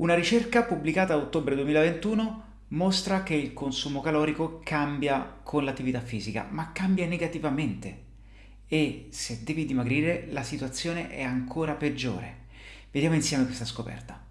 Una ricerca pubblicata a ottobre 2021 mostra che il consumo calorico cambia con l'attività fisica, ma cambia negativamente. E se devi dimagrire la situazione è ancora peggiore. Vediamo insieme questa scoperta.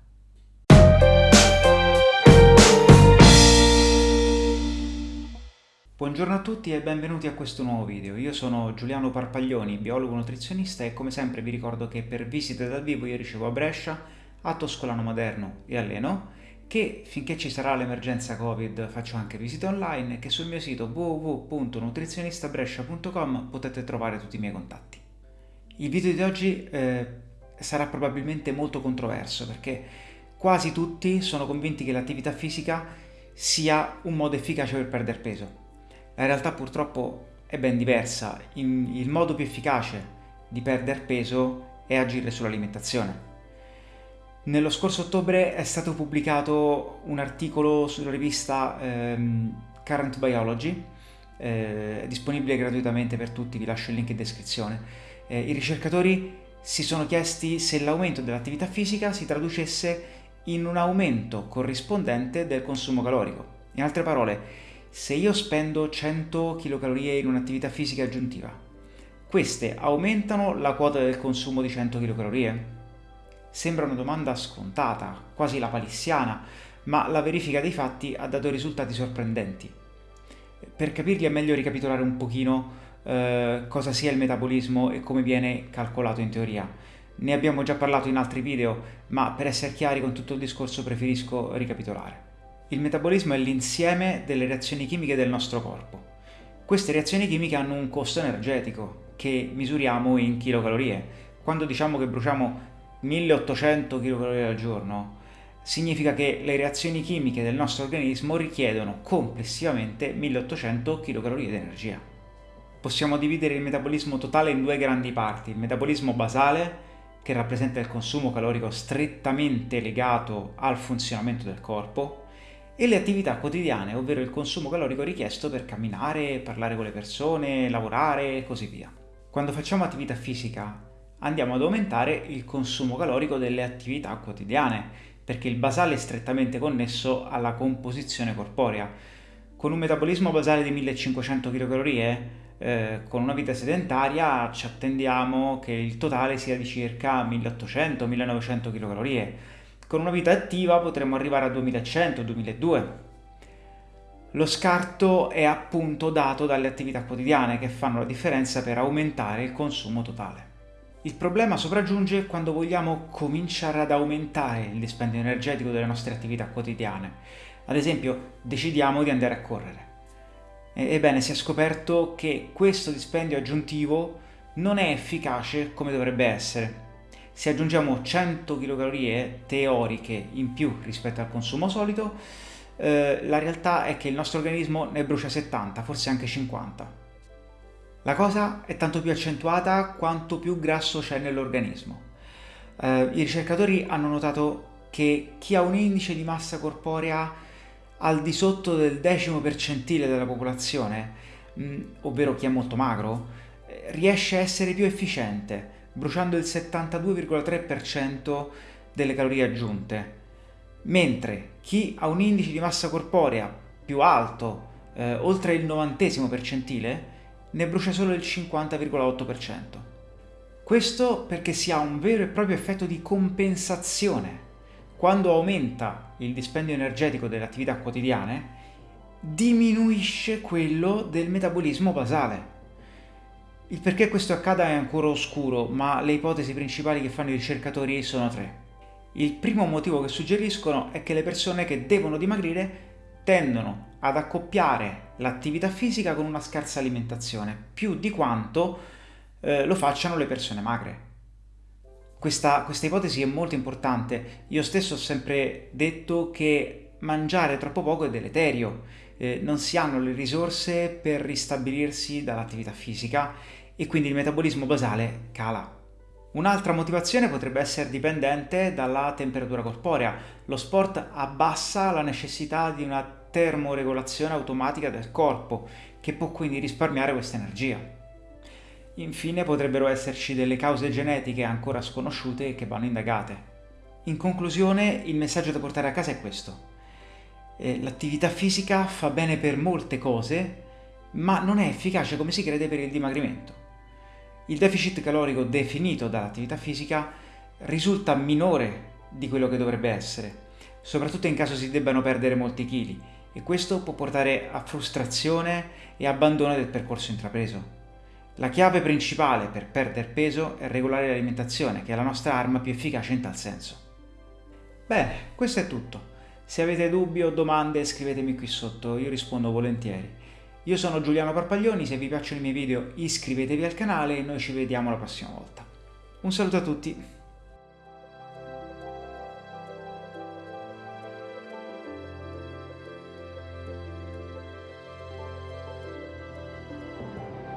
Buongiorno a tutti e benvenuti a questo nuovo video. Io sono Giuliano Parpaglioni, biologo nutrizionista e come sempre vi ricordo che per visite dal vivo io ricevo a Brescia, a Toscolano Moderno e a Leno, che finché ci sarà l'emergenza Covid faccio anche visite online e che sul mio sito www.nutrizionistabrescia.com potete trovare tutti i miei contatti. Il video di oggi eh, sarà probabilmente molto controverso perché quasi tutti sono convinti che l'attività fisica sia un modo efficace per perdere peso la realtà purtroppo è ben diversa. il modo più efficace di perdere peso è agire sull'alimentazione. Nello scorso ottobre è stato pubblicato un articolo sulla rivista ehm, Current Biology, eh, è disponibile gratuitamente per tutti, vi lascio il link in descrizione. Eh, I ricercatori si sono chiesti se l'aumento dell'attività fisica si traducesse in un aumento corrispondente del consumo calorico. In altre parole, se io spendo 100 kcal in un'attività fisica aggiuntiva, queste aumentano la quota del consumo di 100 kcal? Sembra una domanda scontata, quasi la palissiana, ma la verifica dei fatti ha dato risultati sorprendenti. Per capirli è meglio ricapitolare un pochino eh, cosa sia il metabolismo e come viene calcolato in teoria. Ne abbiamo già parlato in altri video, ma per essere chiari con tutto il discorso preferisco ricapitolare. Il metabolismo è l'insieme delle reazioni chimiche del nostro corpo. Queste reazioni chimiche hanno un costo energetico che misuriamo in kilocalorie. Quando diciamo che bruciamo 1800 kcal al giorno, significa che le reazioni chimiche del nostro organismo richiedono complessivamente 1800 kcal di energia. Possiamo dividere il metabolismo totale in due grandi parti, il metabolismo basale, che rappresenta il consumo calorico strettamente legato al funzionamento del corpo, e le attività quotidiane, ovvero il consumo calorico richiesto per camminare, parlare con le persone, lavorare e così via. Quando facciamo attività fisica andiamo ad aumentare il consumo calorico delle attività quotidiane, perché il basale è strettamente connesso alla composizione corporea. Con un metabolismo basale di 1500 kcal, eh, con una vita sedentaria ci attendiamo che il totale sia di circa 1800-1900 kcal con una vita attiva potremmo arrivare a 2100-2002. Lo scarto è appunto dato dalle attività quotidiane che fanno la differenza per aumentare il consumo totale. Il problema sopraggiunge quando vogliamo cominciare ad aumentare il dispendio energetico delle nostre attività quotidiane. Ad esempio, decidiamo di andare a correre. Ebbene, si è scoperto che questo dispendio aggiuntivo non è efficace come dovrebbe essere se aggiungiamo 100 kcal teoriche in più rispetto al consumo solito, eh, la realtà è che il nostro organismo ne brucia 70, forse anche 50. La cosa è tanto più accentuata quanto più grasso c'è nell'organismo. Eh, I ricercatori hanno notato che chi ha un indice di massa corporea al di sotto del decimo percentile della popolazione, mh, mm, ovvero chi è molto magro, eh, riesce a essere più efficiente, bruciando il 72,3% delle calorie aggiunte, mentre chi ha un indice di massa corporea più alto, eh, oltre il 90 percentile, ne brucia solo il 50,8%. Questo perché si ha un vero e proprio effetto di compensazione. Quando aumenta il dispendio energetico delle attività quotidiane, diminuisce quello del metabolismo basale. Il perché questo accada è ancora oscuro, ma le ipotesi principali che fanno i ricercatori sono tre. Il primo motivo che suggeriscono è che le persone che devono dimagrire tendono ad accoppiare l'attività fisica con una scarsa alimentazione, più di quanto eh, lo facciano le persone magre. Questa, questa ipotesi è molto importante. Io stesso ho sempre detto che mangiare troppo poco è deleterio, eh, non si hanno le risorse per ristabilirsi dall'attività fisica e quindi il metabolismo basale cala. Un'altra motivazione potrebbe essere dipendente dalla temperatura corporea. Lo sport abbassa la necessità di una termoregolazione automatica del corpo, che può quindi risparmiare questa energia. Infine potrebbero esserci delle cause genetiche ancora sconosciute che vanno indagate. in conclusione il messaggio da portare a casa è questo. Eh, l'attività fisica fa bene per molte cose, ma non è efficace come si crede per il dimagrimento. Il deficit calorico definito dall'attività fisica risulta minore di quello che dovrebbe essere, soprattutto in caso si debbano perdere molti chili e questo può portare a frustrazione e abbandono del percorso intrapreso. La chiave principale per perdere peso è regolare l'alimentazione, che è la nostra arma più efficace in tal senso. Bene, questo è tutto. Se avete dubbi o domande scrivetemi qui sotto, io rispondo volentieri. Io sono Giuliano Parpaglioni, se vi piacciono i miei video iscrivetevi al canale e noi ci vediamo la prossima volta. Un saluto a tutti!